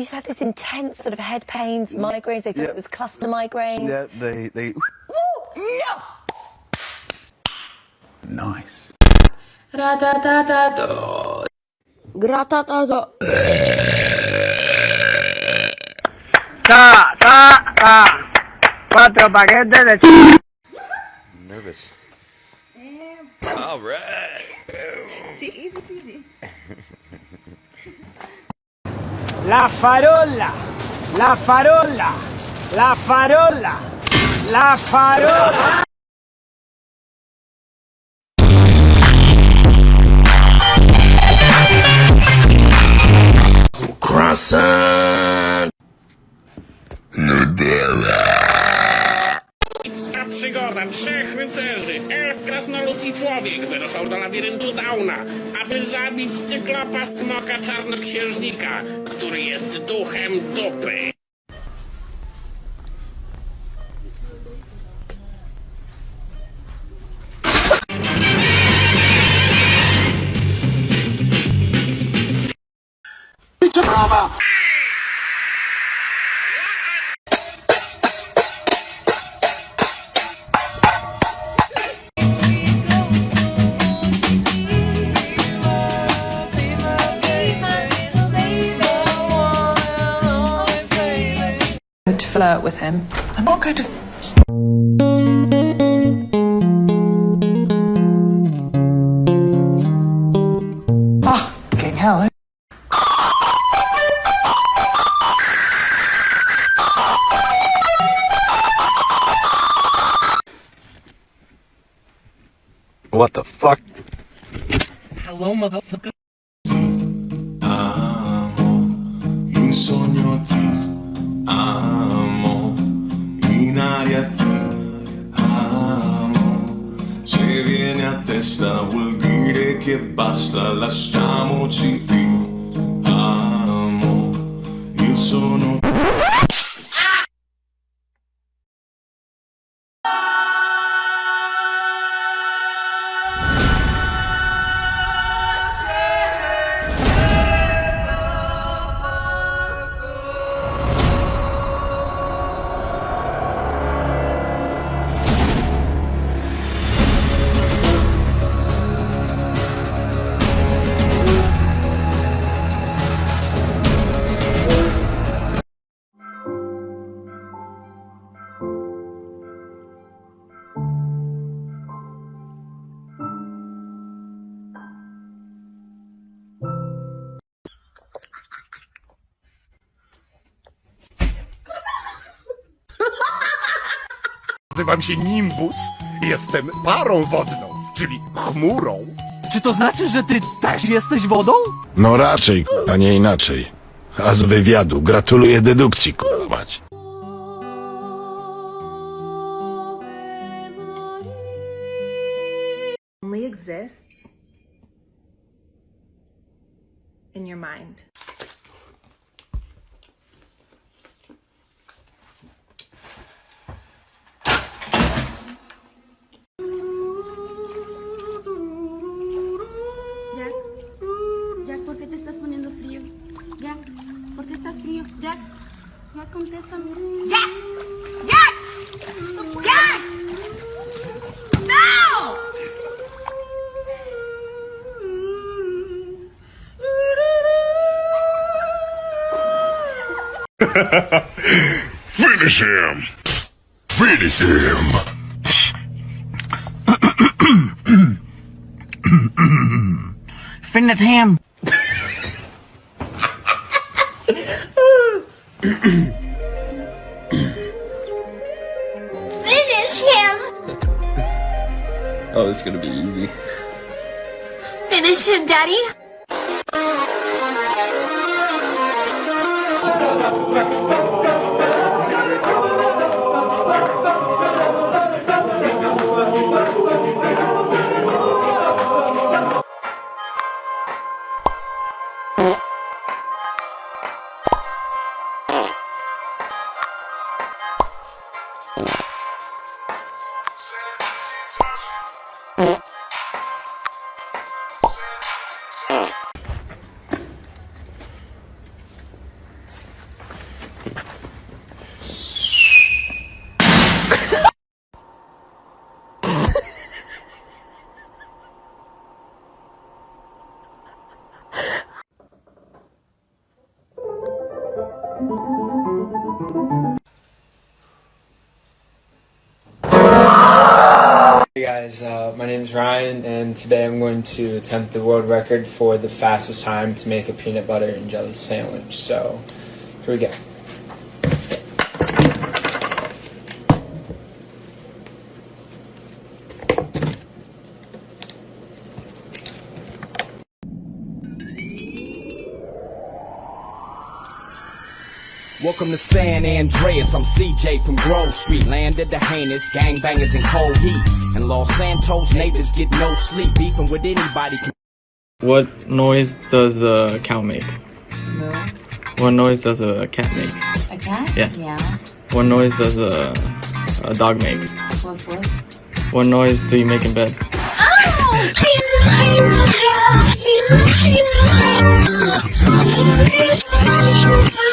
used to have this intense sort of head pains, migraines. They thought Yeah. it was cluster migraine. Yeah, they they. Nice. Gratatata. Ta, ta, ta. Cuatro paquetes de Nervous. All right. La farola, la farola, la farola, la farola. Wyruszał do labiryntu Dauna, aby zabić cyklopa smoka czarnoksiężnika, który jest duchem dupy. Flirt with him. I'm not going to. Ah, fucking hell. eh? What the fuck? Hello, motherfucker. in sogno ti amo, testa vuol dire che basta, lasciamoci ti amo. Io sono Nazywam się Nimbus i jestem parą wodną, czyli chmurą. Czy to znaczy, że ty też jesteś wodą? No raczej, a nie inaczej. A z wywiadu gratuluję dedukcji, kurwa mać. Only exists in your mind. Finish him! Finish him! Finish him. Finish him. Oh, this is gonna be easy. Finish him, Daddy. Hey guys, uh, my name is Ryan, and today I'm going to attempt the world record for the fastest time to make a peanut butter and jelly sandwich. So, here we go. Welcome to San Andreas. I'm CJ from Grove Street. Landed the heinous gangbangers in cold heat. And Los Santos neighbors get no sleep. Beefing with anybody. What noise does a cow make? What noise does a cat make? A cat? Yeah. Yeah. What noise does a, a dog make? What, what? What noise do you make in bed? Oh,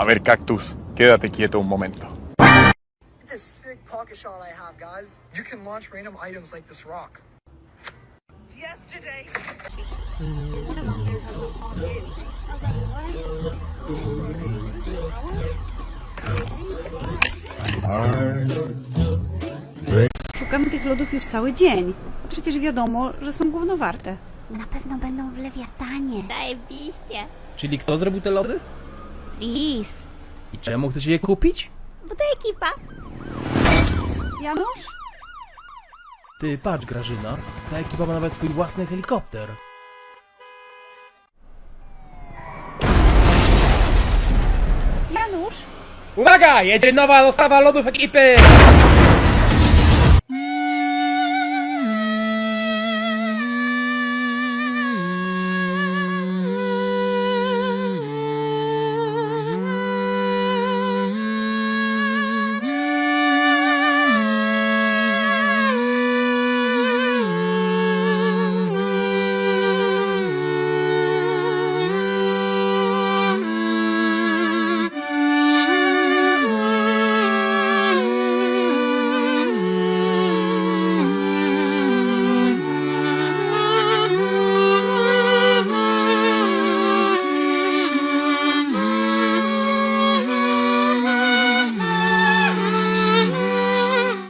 A ver, Cactus, quédate quieto un momento. This sick pocket shot I have, guys. You can launch random items like this rock. Yesterday. Szukamy tych lodów już cały dzień. Przecież wiadomo, że są gównowarte. Na pewno będą w lewiatanie. Zajebiście. Czyli kto zrobił te lody? Lis. I czemu chcecie je kupić? Bo to ekipa. Janusz? Ty, patrz Grażyna. Ta ekipa ma nawet swój własny helikopter. Janusz? Uwaga! Jedzie nowa dostawa lodów ekipy!